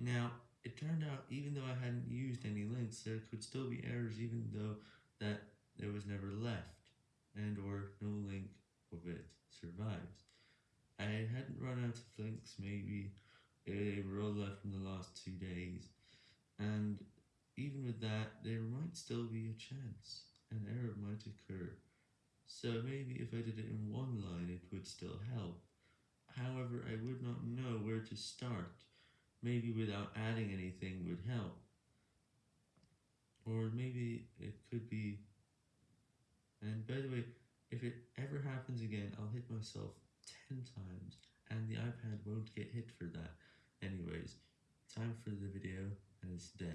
Now, it turned out even though I hadn't used any links, there could still be errors even though that there was never left, and or no link of it survives. I hadn't run out of links, maybe they were all left from the last two days, and even with that, there might still be a chance, an error might occur, so maybe if I did it in one line it would still help. However, I would not know where to start, maybe without adding anything would help, or maybe it could be, and by the way, if it ever happens again I'll hit myself 10 times, and the iPad won't get hit for that. Anyways, time for the video, and it's dead.